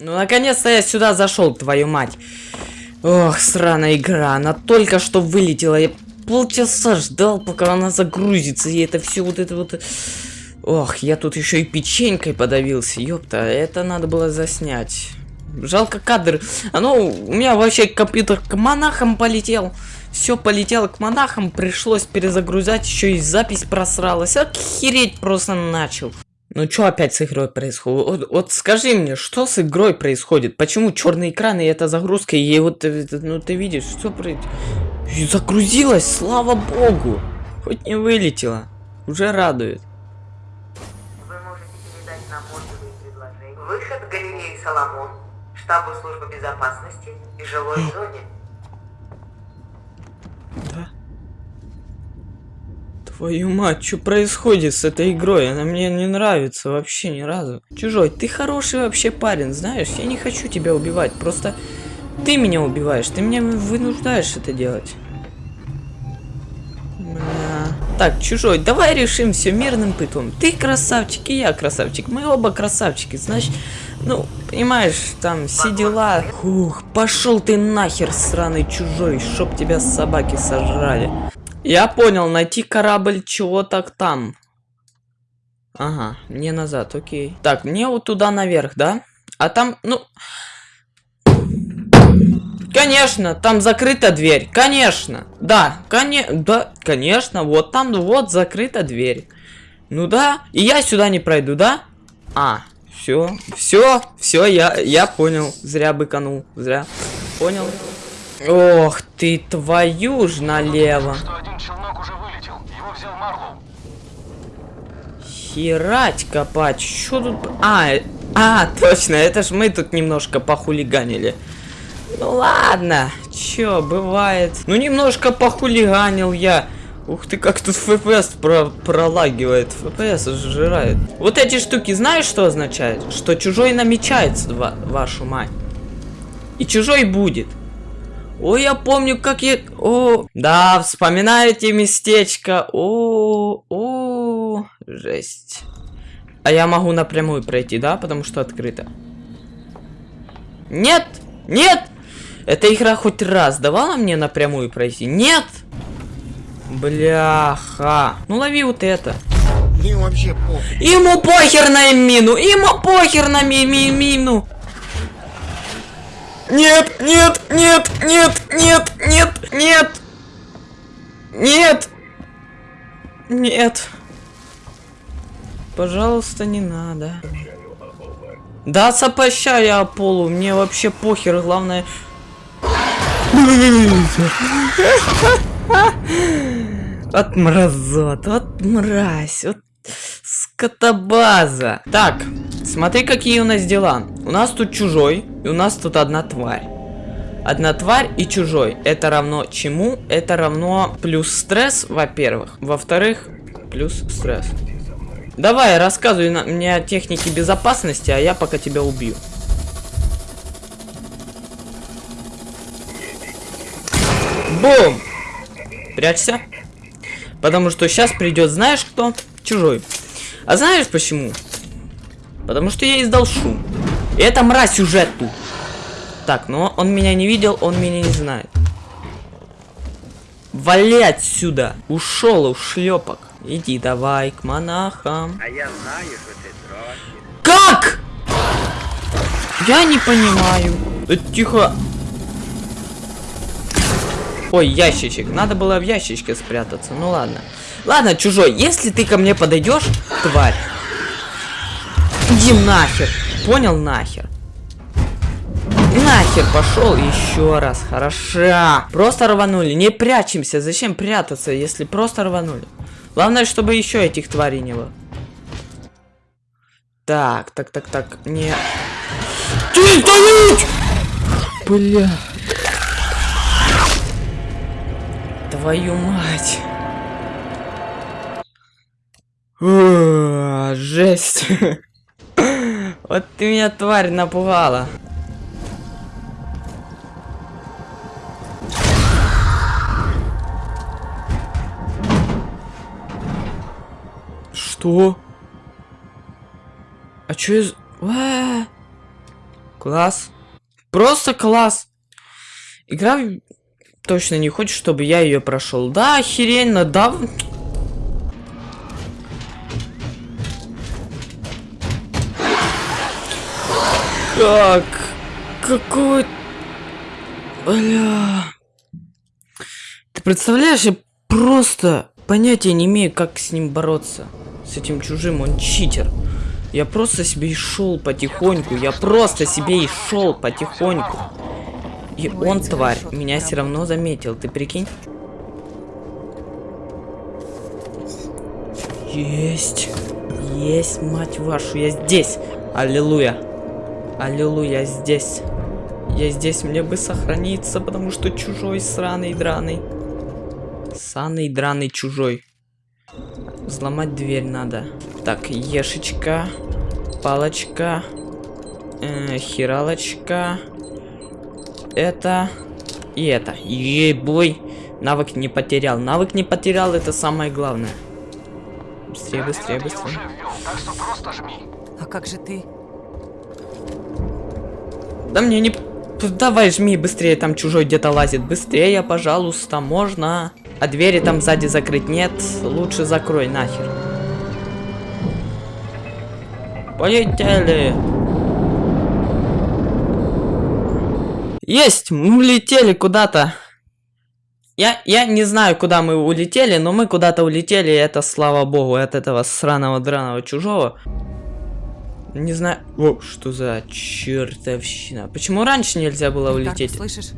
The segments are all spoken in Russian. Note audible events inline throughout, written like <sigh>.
Ну, наконец-то я сюда зашел, твою мать. Ох, сраная игра. Она только что вылетела. Я полчаса ждал, пока она загрузится. И это все вот это вот... Ох, я тут еще и печенькой подавился. Ёпта, это надо было заснять. Жалко кадр. А ну, у меня вообще компьютер к монахам полетел. Все полетело к монахам, пришлось перезагрузать, еще и запись просралась. Охереть просто начал. Ну что опять с игрой происходит? Вот, вот скажи мне, что с игрой происходит? Почему черный экран и эта загрузка, и вот, э, ну ты видишь, что происходит? Загрузилась, слава богу! Хоть не вылетела. Уже радует. Вы можете передать нам отзывы и предложения. Выход галереи Соломон, штабу службы безопасности и жилой зоне. Твою мать, что происходит с этой игрой? Она мне не нравится вообще ни разу. Чужой, ты хороший вообще парень, знаешь? Я не хочу тебя убивать, просто ты меня убиваешь, ты меня вынуждаешь это делать. Бля. Так, чужой, давай решим все мирным путем. Ты красавчик, и я красавчик. Мы оба красавчики, значит, ну, понимаешь, там все дела. Ух, пошел ты нахер, сраный чужой, чтоб тебя собаки сожрали. Я понял, найти корабль чего так там. Ага, мне назад, окей. Так, мне вот туда наверх, да? А там, ну... Конечно, там закрыта дверь. Конечно. Да, коне... да, конечно. Вот там, вот закрыта дверь. Ну да. И я сюда не пройду, да? А, все, все, все, я, я понял. Зря быканул, зря. Понял. Ох ты, твою ж налево. Херать копать. Что тут... А, э, а, точно, это ж мы тут немножко похулиганили. Ну ладно, чё, бывает. Ну немножко похулиганил я. Ух ты, как тут FPS про пролагивает. FPS сжирает. Вот эти штуки, знаешь, что означает? Что чужой намечается, ва вашу мать. И чужой будет. Ой, я помню, как я... О, да, вспоминаете местечко. О, о, жесть. А я могу напрямую пройти, да? Потому что открыто. Нет! Нет! Эта игра хоть раз давала мне напрямую пройти? Нет! Бляха. Ну лови вот это. Им вообще похуй. Ему похер на мину! Ему похер на ми ми мину! Нет, нет, нет, нет, нет, нет, нет! Нет! Нет! Пожалуйста, не надо. Да, сопоща я полу, мне вообще похер, главное... От мразот, от мразь, вот скотобаза. Так, смотри, какие у нас дела. У нас тут чужой, у нас тут одна тварь. Одна тварь и чужой. Это равно чему? Это равно плюс стресс, во-первых. Во-вторых, плюс стресс. Давай, рассказывай на мне о технике безопасности, а я пока тебя убью. Бум! Прячься. Потому что сейчас придет, знаешь кто? Чужой. А знаешь почему? Потому что я издал шум. Это мразь сюжет тут. Так, но он меня не видел, он меня не знает. Вали отсюда. Ушел, ушлепок. Иди давай к монахам. А я знаю, что ты дрочишь. Как? Я не понимаю. Э, тихо. Ой, ящичек. Надо было в ящичке спрятаться. Ну ладно. Ладно, чужой, если ты ко мне подойдешь, тварь. Иди нахер. Понял нахер. Нахер пошел еще раз. Хорошо. Просто рванули. Не прячемся. Зачем прятаться, если просто рванули? Главное, чтобы еще этих тварей не было. Так, так, так, так. Не. Ты стоять! Бля. Твою мать. Жесть. <laughs> Вот ты меня, тварь, напугала. Что? А чё из... А! Класс. Просто класс. Игра точно не хочет, чтобы я ее прошел. Да, охеренно, да. Как? Какой... Бля... Ты представляешь, я просто понятия не имею, как с ним бороться. С этим чужим, он читер. Я просто себе и шел потихоньку. Я просто себе и шел потихоньку. И он, тварь, меня все равно заметил. Ты прикинь? Есть. Есть, мать вашу, я здесь. Аллилуйя. Аллилуйя, я здесь. Я здесь, мне бы сохраниться, потому что чужой сраный драный. Саный драный чужой. Взломать дверь надо. Так, ешечка. Палочка. Э, хиралочка. Это. И это. Ей-бой. Навык не потерял. Навык не потерял, это самое главное. Быстрее, быстрее, быстрее. ввел, так что просто жми. А как же ты? Да мне не... Давай, жми быстрее, там чужой где-то лазит. Быстрее, пожалуйста, можно. А двери там сзади закрыть нет. Лучше закрой нахер. Полетели. Есть, мы улетели куда-то. Я, я не знаю, куда мы улетели, но мы куда-то улетели, и это слава богу, от этого сраного драного чужого. Не знаю... О, что за чертовщина. Почему раньше нельзя было улететь? слышишь?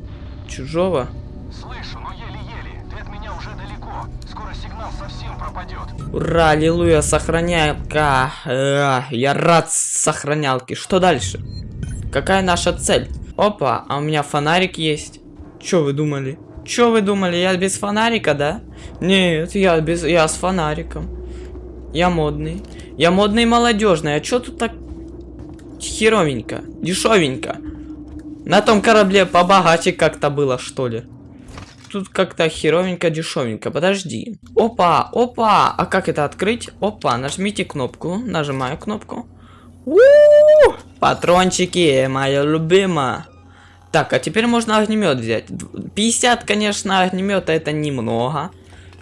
Чужого? Слышу, но еле-еле. Ты от меня уже далеко. Скоро сигнал совсем пропадет. Ура, аллилуйя, сохранялка. Э, я рад сохранялке. Что дальше? Какая наша цель? Опа, а у меня фонарик есть. Чё вы думали? Чё вы думали, я без фонарика, да? Нет, я без, я с фонариком. Я модный. Я модный и молодежный. А чё тут так херовенько, дешевенько? На том корабле побогаче как-то было, что ли? Тут как-то херовенько, дешевенько. Подожди. Опа, опа. А как это открыть? Опа, нажмите кнопку. Нажимаю кнопку. У-у-у! Патрончики, моя любимая. Так, а теперь можно огнемет взять. Д- 50, конечно, огнемета это немного.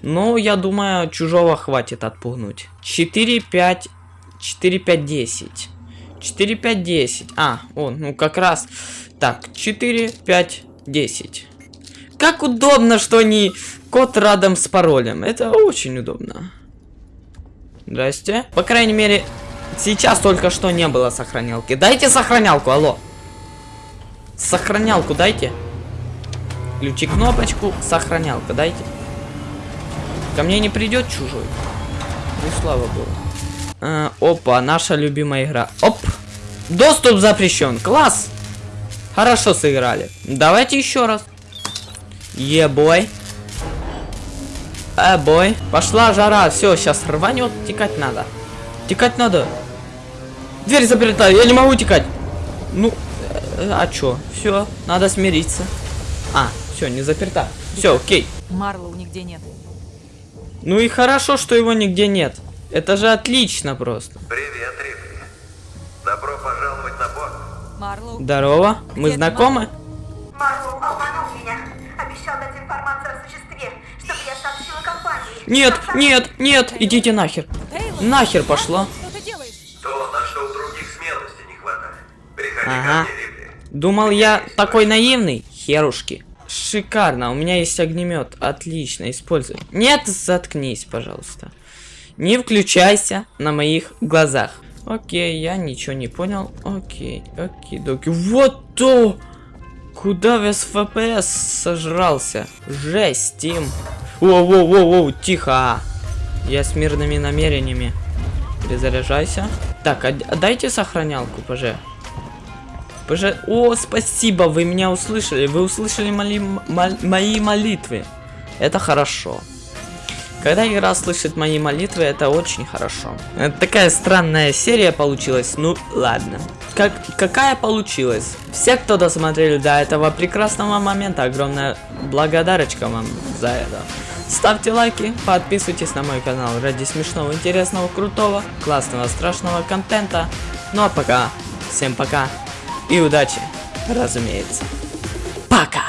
Но я думаю, чужого хватит отпугнуть. 4, 5, 4, 5, 10. 4, 5, 10. А, о, ну как раз. Так, 4, 5, 10. Как удобно, что не код рядом с паролем. Это очень удобно. Здрасте. По крайней мере, сейчас только что не было сохранялки. Дайте сохранялку, алло. Сохранялку дайте. Включи кнопочку, сохранялка дайте. Ко мне не придет чужой. Ну, слава богу. А, опа, наша любимая игра. Оп! Доступ запрещен. Класс! Хорошо сыграли. Давайте еще раз. Ебой. Э, бой. Пошла жара. Все, сейчас рванет. Текать надо. Текать надо. Дверь заперта. Я не могу текать. Ну, э, а чё? Все, надо смириться. А, все, не заперта. Все, окей. Марлоу нигде нет. Ну и хорошо, что его нигде нет. Это же отлично просто. Привет, Рипли. Добро пожаловать на борт. Марлоу? Здорово. Мы Где знакомы? Марлоу обманул меня. Обещал дать информацию о существе, чтобы я сообщила компании. Нет, самом нет, нет, идите нахер. Тейлор? Нахер пошла. Что ты делаешь? То, на что у других смелости не хватает. Приходи Ага. ко мне, Рипли. Думал я такой наивный? Херушки. Шикарно, у меня есть огнемет. Отлично, используй. Нет, заткнись, пожалуйста. Не включайся на моих глазах. Окей, я ничего не понял. Окей, окей, доки. Вот то! Куда весь FPS сожрался? Жесть, Тим. Воу-воу-воу-воу, тихо. Я с мирными намерениями. Перезаряжайся. Так, а, а дайте сохранялку, поже. Поже... О, спасибо, вы меня услышали. Вы услышали мои, мол- мои молитвы. Это хорошо. Когда игра слышит мои молитвы, это очень хорошо. Это такая странная серия получилась. Ну, ладно. Как, какая получилась? Все, кто досмотрели до этого прекрасного момента, огромная благодарочка вам за это. Ставьте лайки, подписывайтесь на мой канал ради смешного, интересного, крутого, классного, страшного контента. Ну а пока. Всем пока. И удачи, разумеется. Пока!